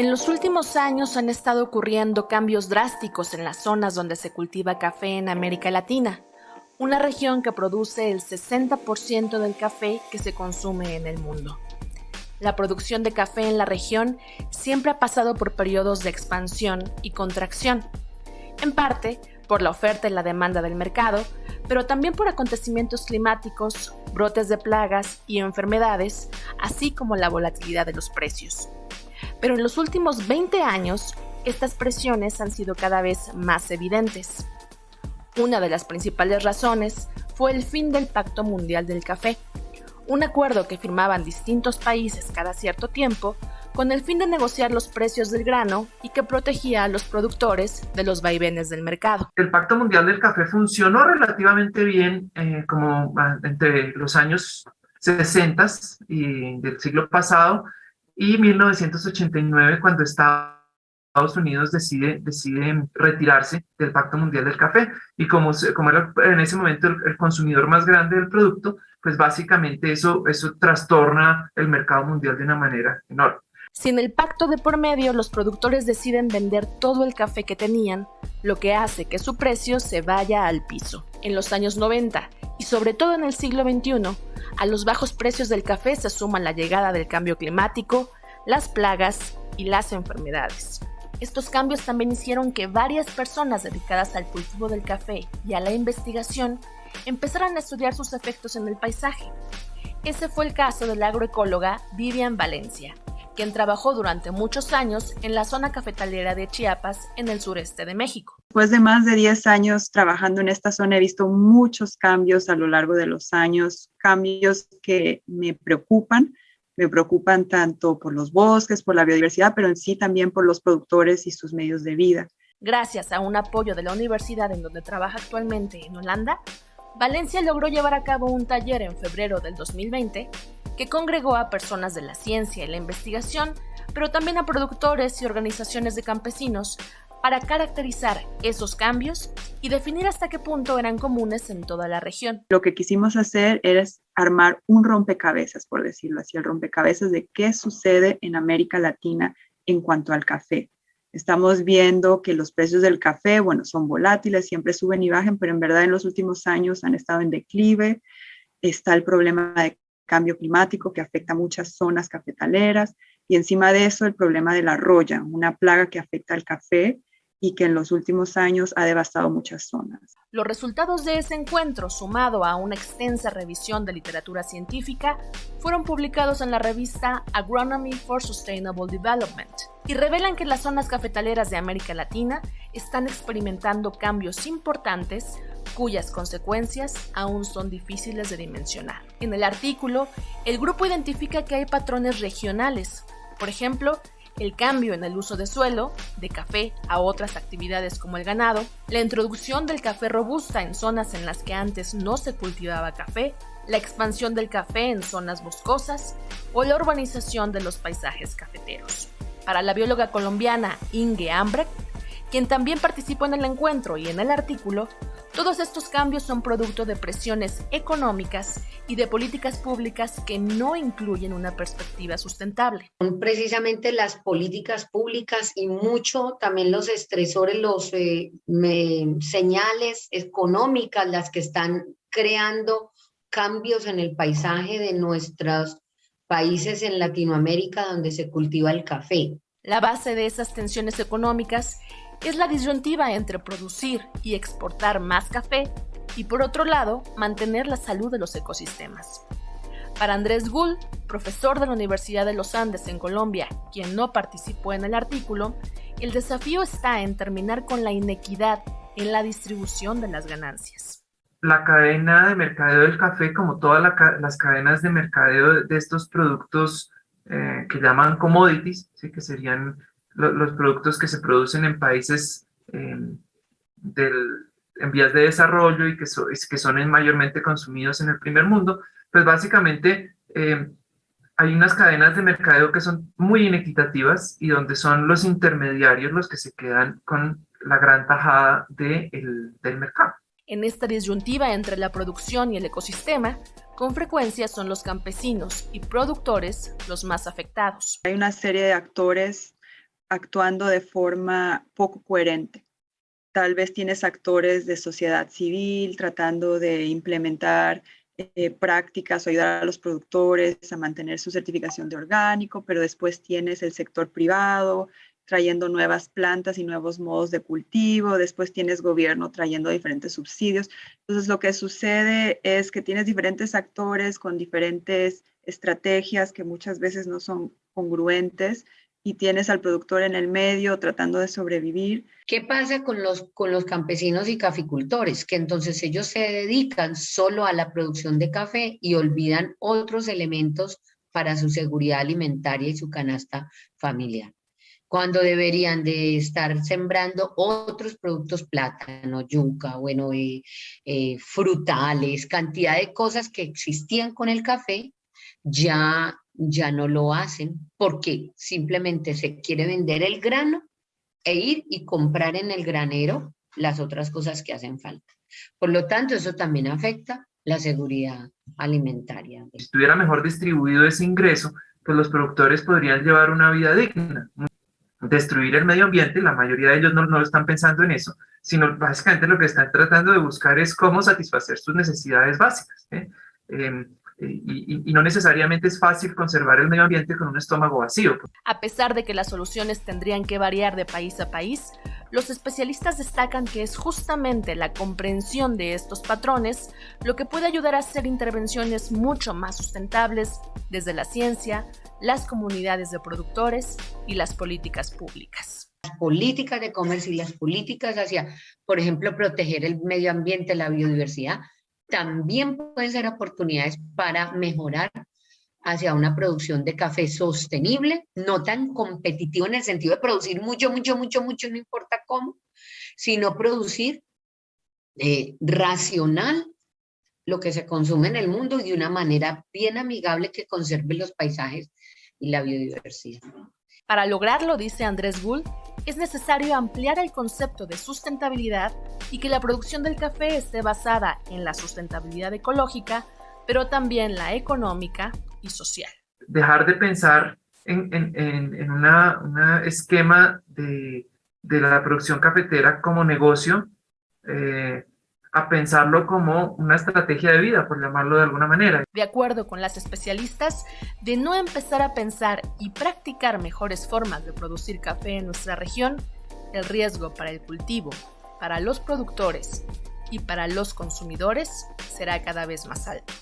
En los últimos años han estado ocurriendo cambios drásticos en las zonas donde se cultiva café en América Latina, una región que produce el 60% del café que se consume en el mundo. La producción de café en la región siempre ha pasado por periodos de expansión y contracción, en parte por la oferta y la demanda del mercado, pero también por acontecimientos climáticos, brotes de plagas y enfermedades, así como la volatilidad de los precios. Pero en los últimos 20 años, estas presiones han sido cada vez más evidentes. Una de las principales razones fue el fin del Pacto Mundial del Café, un acuerdo que firmaban distintos países cada cierto tiempo con el fin de negociar los precios del grano y que protegía a los productores de los vaivenes del mercado. El Pacto Mundial del Café funcionó relativamente bien eh, como ah, entre los años 60 y del siglo pasado y 1989 cuando Estados Unidos decide, decide retirarse del Pacto Mundial del Café y como, como era en ese momento el consumidor más grande del producto, pues básicamente eso, eso trastorna el mercado mundial de una manera enorme. Sin el pacto de por medio, los productores deciden vender todo el café que tenían, lo que hace que su precio se vaya al piso. En los años 90 y sobre todo en el siglo XXI, a los bajos precios del café se suman la llegada del cambio climático, las plagas y las enfermedades. Estos cambios también hicieron que varias personas dedicadas al cultivo del café y a la investigación empezaron a estudiar sus efectos en el paisaje. Ese fue el caso de la agroecóloga Vivian Valencia, quien trabajó durante muchos años en la zona cafetalera de Chiapas, en el sureste de México. Después de más de 10 años trabajando en esta zona, he visto muchos cambios a lo largo de los años, cambios que me preocupan. Me preocupan tanto por los bosques, por la biodiversidad, pero en sí también por los productores y sus medios de vida. Gracias a un apoyo de la universidad en donde trabaja actualmente en Holanda, Valencia logró llevar a cabo un taller en febrero del 2020 que congregó a personas de la ciencia y la investigación, pero también a productores y organizaciones de campesinos para caracterizar esos cambios y definir hasta qué punto eran comunes en toda la región. Lo que quisimos hacer era armar un rompecabezas, por decirlo así, el rompecabezas de qué sucede en América Latina en cuanto al café. Estamos viendo que los precios del café, bueno, son volátiles, siempre suben y bajan, pero en verdad en los últimos años han estado en declive. Está el problema de cambio climático que afecta muchas zonas cafetaleras y encima de eso el problema de la roya, una plaga que afecta al café y que en los últimos años ha devastado muchas zonas. Los resultados de ese encuentro, sumado a una extensa revisión de literatura científica, fueron publicados en la revista Agronomy for Sustainable Development y revelan que las zonas cafetaleras de América Latina están experimentando cambios importantes cuyas consecuencias aún son difíciles de dimensionar. En el artículo, el grupo identifica que hay patrones regionales, por ejemplo, el cambio en el uso de suelo, de café a otras actividades como el ganado, la introducción del café robusta en zonas en las que antes no se cultivaba café, la expansión del café en zonas boscosas o la urbanización de los paisajes cafeteros. Para la bióloga colombiana Inge Ambrecht, quien también participó en el encuentro y en el artículo, todos estos cambios son producto de presiones económicas y de políticas públicas que no incluyen una perspectiva sustentable. Son precisamente las políticas públicas y mucho también los estresores, los eh, señales económicas las que están creando cambios en el paisaje de nuestros países en Latinoamérica donde se cultiva el café. La base de esas tensiones económicas es la disyuntiva entre producir y exportar más café y por otro lado mantener la salud de los ecosistemas. Para Andrés Gull, profesor de la Universidad de los Andes en Colombia, quien no participó en el artículo, el desafío está en terminar con la inequidad en la distribución de las ganancias. La cadena de mercadeo del café, como todas las cadenas de mercadeo de estos productos eh, que llaman commodities, ¿sí? que serían los productos que se producen en países em, del, en vías de desarrollo y que, que son mayormente consumidos en el primer mundo, pues básicamente em, hay unas cadenas de mercadeo que son muy inequitativas y donde son los intermediarios los que se quedan con la gran tajada de del mercado. En esta disyuntiva entre la producción y el ecosistema, con frecuencia son los campesinos y productores los más afectados. Hay una serie de actores actuando de forma poco coherente. Tal vez tienes actores de sociedad civil tratando de implementar eh, prácticas o ayudar a los productores a mantener su certificación de orgánico, pero después tienes el sector privado trayendo nuevas plantas y nuevos modos de cultivo, después tienes gobierno trayendo diferentes subsidios. Entonces lo que sucede es que tienes diferentes actores con diferentes estrategias que muchas veces no son congruentes y tienes al productor en el medio tratando de sobrevivir. ¿Qué pasa con los, con los campesinos y caficultores? Que entonces ellos se dedican solo a la producción de café y olvidan otros elementos para su seguridad alimentaria y su canasta familiar. Cuando deberían de estar sembrando otros productos, plátano, yuca, bueno, eh, eh, frutales, cantidad de cosas que existían con el café, ya ya no lo hacen porque simplemente se quiere vender el grano e ir y comprar en el granero las otras cosas que hacen falta. Por lo tanto, eso también afecta la seguridad alimentaria. Si estuviera mejor distribuido ese ingreso, pues los productores podrían llevar una vida digna. Destruir el medio ambiente, la mayoría de ellos no, no están pensando en eso, sino básicamente lo que están tratando de buscar es cómo satisfacer sus necesidades básicas. ¿eh? Em, y, no necesariamente es fácil conservar el medio ambiente con un estómago vacío. A pesar de que las soluciones tendrían que variar de país a país, los especialistas destacan que es justamente la comprensión de estos patrones lo que puede ayudar a hacer intervenciones mucho más sustentables desde la ciencia, las comunidades de productores y las políticas públicas. Las políticas de comercio y las políticas hacia, por ejemplo, proteger el medio ambiente, la biodiversidad, también pueden ser oportunidades para mejorar hacia una producción de café sostenible, no tan competitivo en el sentido de producir mucho, mucho, mucho, mucho, no importa cómo, sino producir eh, racional lo que se consume en el mundo y de una manera bien amigable que conserve los paisajes y la biodiversidad. Para lograrlo, dice Andrés Bull, es necesario ampliar el concepto de sustentabilidad y que la producción del café esté basada en la sustentabilidad ecológica, pero también la económica y social. Dejar de pensar en, en, un esquema de, de, la producción cafetera como negocio, eh, a pensarlo como una estrategia de vida, por llamarlo de alguna manera. De acuerdo con las especialistas, de no empezar a pensar y practicar mejores formas de producir café en nuestra región, el riesgo para el cultivo, para los productores y para los consumidores será cada vez más alto.